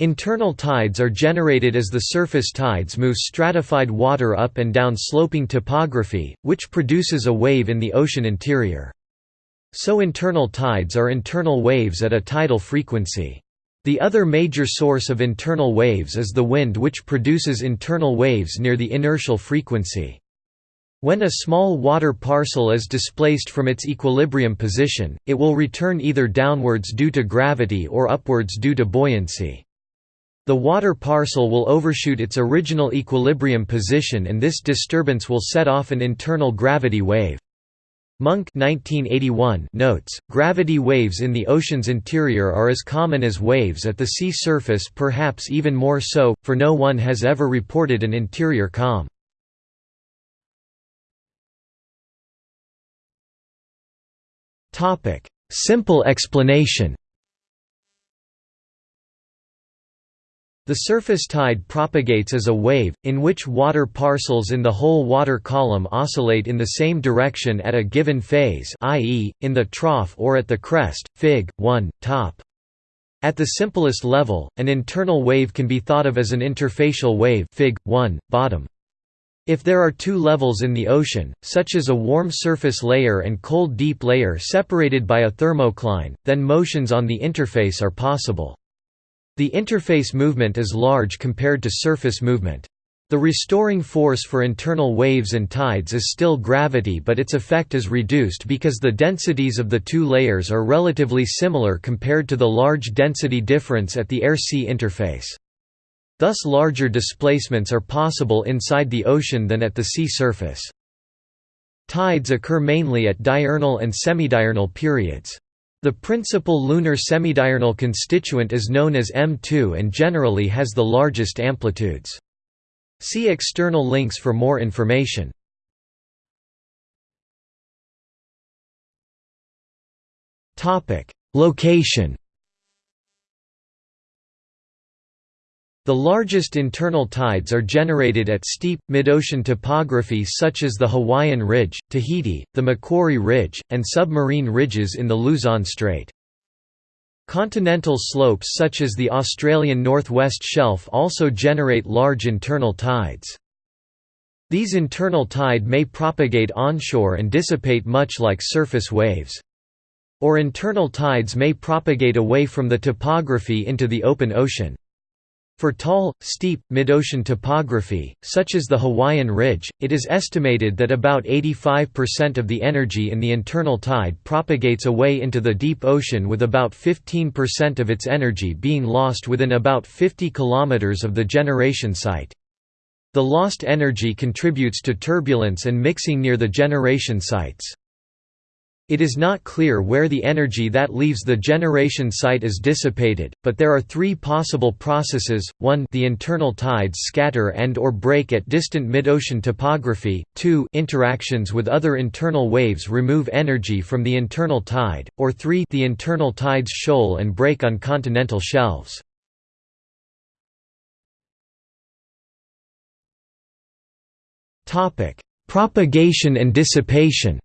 Internal tides are generated as the surface tides move stratified water up and down sloping topography, which produces a wave in the ocean interior. So internal tides are internal waves at a tidal frequency. The other major source of internal waves is the wind which produces internal waves near the inertial frequency. When a small water parcel is displaced from its equilibrium position, it will return either downwards due to gravity or upwards due to buoyancy. The water parcel will overshoot its original equilibrium position and this disturbance will set off an internal gravity wave. Munk 1981 notes, gravity waves in the ocean's interior are as common as waves at the sea surface perhaps even more so, for no one has ever reported an interior calm. Simple explanation The surface tide propagates as a wave, in which water parcels in the whole water column oscillate in the same direction at a given phase i.e., in the trough or at the crest, fig. 1, top. At the simplest level, an internal wave can be thought of as an interfacial wave fig. 1, bottom. If there are two levels in the ocean, such as a warm surface layer and cold deep layer separated by a thermocline, then motions on the interface are possible. The interface movement is large compared to surface movement. The restoring force for internal waves and tides is still gravity but its effect is reduced because the densities of the two layers are relatively similar compared to the large density difference at the air-sea interface. Thus larger displacements are possible inside the ocean than at the sea surface. Tides occur mainly at diurnal and semidiurnal periods. The principal lunar semidiurnal constituent is known as M2 and generally has the largest amplitudes. See external links for more information. Location The largest internal tides are generated at steep, mid-ocean topography such as the Hawaiian Ridge, Tahiti, the Macquarie Ridge, and submarine ridges in the Luzon Strait. Continental slopes such as the Australian Northwest Shelf also generate large internal tides. These internal tide may propagate onshore and dissipate much like surface waves. Or internal tides may propagate away from the topography into the open ocean. For tall, steep, mid-ocean topography, such as the Hawaiian Ridge, it is estimated that about 85% of the energy in the internal tide propagates away into the deep ocean with about 15% of its energy being lost within about 50 km of the generation site. The lost energy contributes to turbulence and mixing near the generation sites. It is not clear where the energy that leaves the generation site is dissipated, but there are three possible processes, 1 the internal tides scatter and or break at distant mid-ocean topography, 2 interactions with other internal waves remove energy from the internal tide, or 3 the internal tides shoal and break on continental shelves. Propagation and dissipation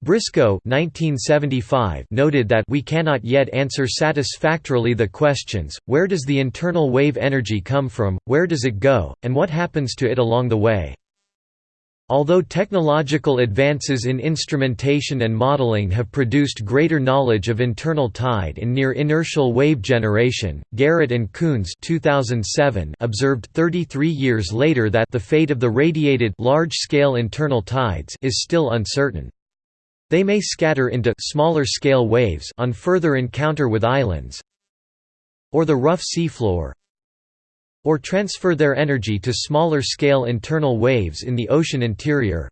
Briscoe 1975 noted that we cannot yet answer satisfactorily the questions, where does the internal wave energy come from, where does it go, and what happens to it along the way. Although technological advances in instrumentation and modeling have produced greater knowledge of internal tide and near inertial wave generation, Garrett and Kunze 2007 observed 33 years later that the fate of the radiated large-scale internal tides is still uncertain. They may scatter into smaller scale waves on further encounter with islands or the rough seafloor or transfer their energy to smaller scale internal waves in the ocean interior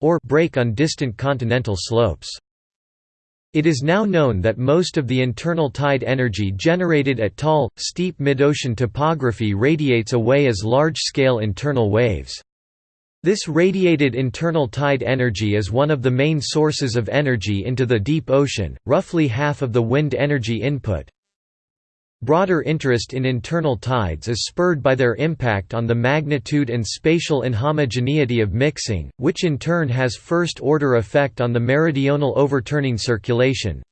or break on distant continental slopes. It is now known that most of the internal tide energy generated at tall, steep mid-ocean topography radiates away as large-scale internal waves. This radiated internal tide energy is one of the main sources of energy into the deep ocean, roughly half of the wind energy input. Broader interest in internal tides is spurred by their impact on the magnitude and spatial inhomogeneity of mixing, which in turn has first-order effect on the meridional overturning circulation,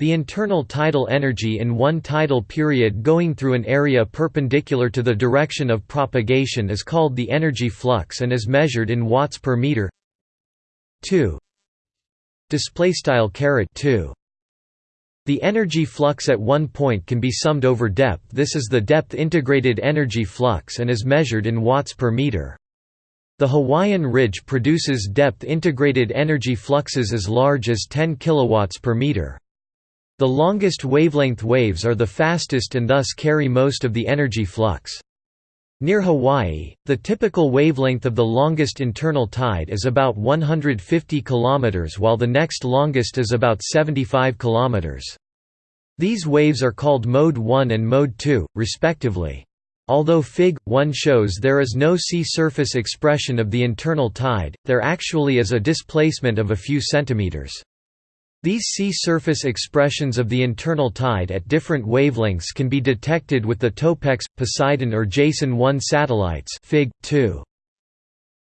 The internal tidal energy in one tidal period going through an area perpendicular to the direction of propagation is called the energy flux and is measured in watts per meter. 2 display style caret. 2 the energy flux at one point can be summed over depth. This is the depth integrated energy flux and is measured in watts per meter. The Hawaiian Ridge produces depth integrated energy fluxes as large as 10 kilowatts per meter the longest wavelength waves are the fastest and thus carry most of the energy flux. Near Hawaii, the typical wavelength of the longest internal tide is about 150 km while the next longest is about 75 km. These waves are called Mode 1 and Mode 2, respectively. Although Fig. 1 shows there is no sea surface expression of the internal tide, there actually is a displacement of a few centimeters. These sea surface expressions of the internal tide at different wavelengths can be detected with the TOPEX, Poseidon or Jason 1 satellites Fig. 2.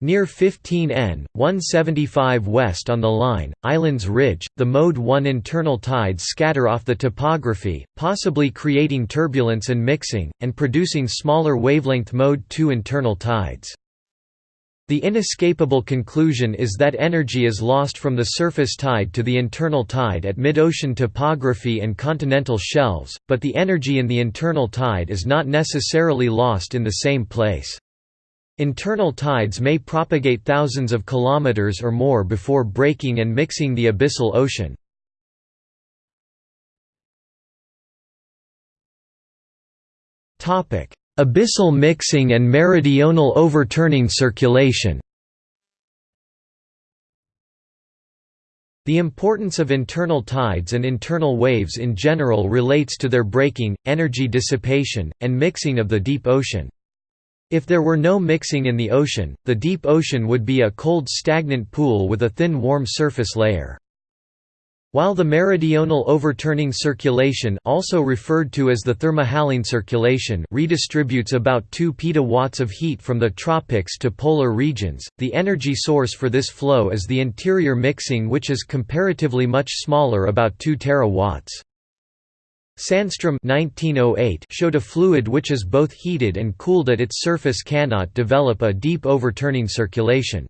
Near 15N, 175 west on the line, Islands Ridge, the Mode 1 internal tides scatter off the topography, possibly creating turbulence and mixing, and producing smaller wavelength Mode 2 internal tides. The inescapable conclusion is that energy is lost from the surface tide to the internal tide at mid-ocean topography and continental shelves, but the energy in the internal tide is not necessarily lost in the same place. Internal tides may propagate thousands of kilometers or more before breaking and mixing the abyssal ocean. Topic: Abyssal mixing and meridional overturning circulation The importance of internal tides and internal waves in general relates to their breaking, energy dissipation, and mixing of the deep ocean. If there were no mixing in the ocean, the deep ocean would be a cold stagnant pool with a thin warm surface layer. While the meridional overturning circulation also referred to as the thermohaline circulation redistributes about 2 petawatts of heat from the tropics to polar regions, the energy source for this flow is the interior mixing which is comparatively much smaller about 2 terawatts. Sandstrom 1908 showed a fluid which is both heated and cooled at its surface cannot develop a deep overturning circulation.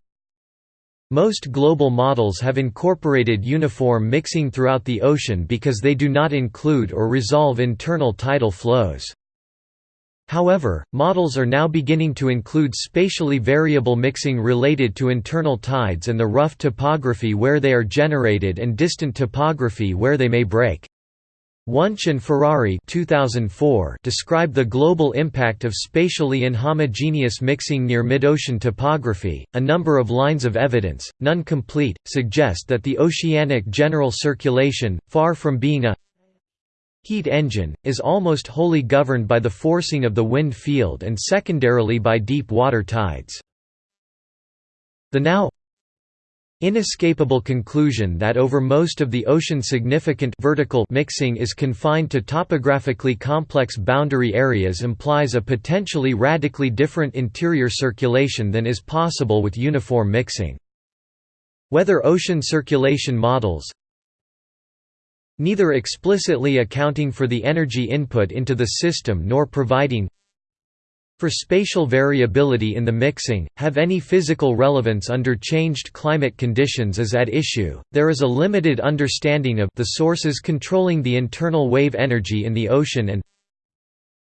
Most global models have incorporated uniform mixing throughout the ocean because they do not include or resolve internal tidal flows. However, models are now beginning to include spatially variable mixing related to internal tides and the rough topography where they are generated and distant topography where they may break. Wunsch and Ferrari 2004 describe the global impact of spatially inhomogeneous mixing near mid-ocean topography. A number of lines of evidence, none complete, suggest that the oceanic general circulation, far from being a heat engine, is almost wholly governed by the forcing of the wind field and secondarily by deep water tides. The now Inescapable conclusion that over most of the ocean significant vertical mixing is confined to topographically complex boundary areas implies a potentially radically different interior circulation than is possible with uniform mixing. Whether ocean circulation models neither explicitly accounting for the energy input into the system nor providing for spatial variability in the mixing, have any physical relevance under changed climate conditions is at issue. There is a limited understanding of the sources controlling the internal wave energy in the ocean and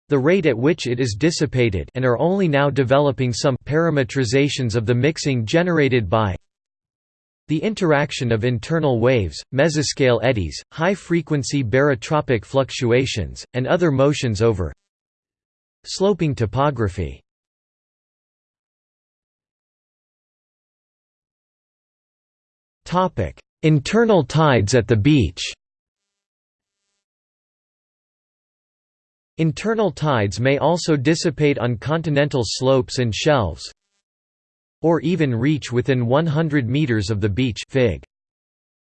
the rate at which it is dissipated and are only now developing some parametrizations of the mixing generated by the interaction of internal waves, mesoscale eddies, high-frequency barotropic fluctuations, and other motions over Sloping topography Internal tides at the beach Internal tides may also dissipate on continental slopes and shelves or even reach within 100 meters of the beach Fig.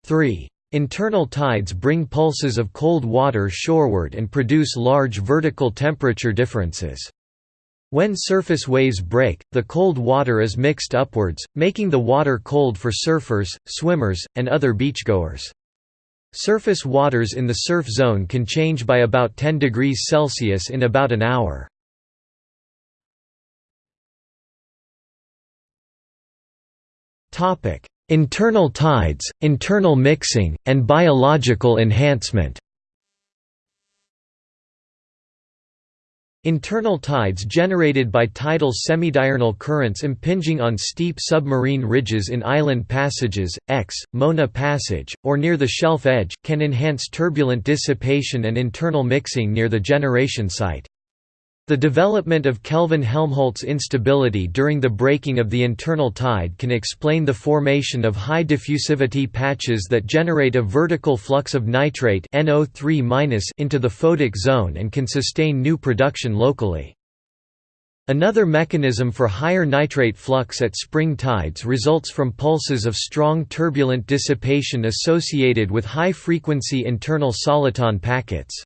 3. Internal tides bring pulses of cold water shoreward and produce large vertical temperature differences. When surface waves break, the cold water is mixed upwards, making the water cold for surfers, swimmers, and other beachgoers. Surface waters in the surf zone can change by about 10 degrees Celsius in about an hour. Internal tides, internal mixing, and biological enhancement Internal tides generated by tidal semidiurnal currents impinging on steep submarine ridges in island passages, X, Mona Passage, or near the shelf edge, can enhance turbulent dissipation and internal mixing near the generation site. The development of Kelvin-Helmholtz instability during the breaking of the internal tide can explain the formation of high diffusivity patches that generate a vertical flux of nitrate NO3- into the photic zone and can sustain new production locally. Another mechanism for higher nitrate flux at spring tides results from pulses of strong turbulent dissipation associated with high-frequency internal soliton packets.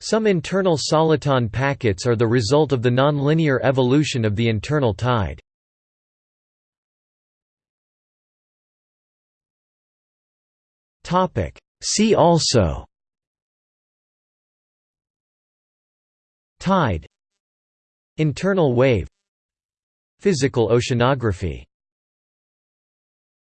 Some internal soliton packets are the result of the nonlinear evolution of the internal tide. See also Tide. Internal wave. Physical oceanography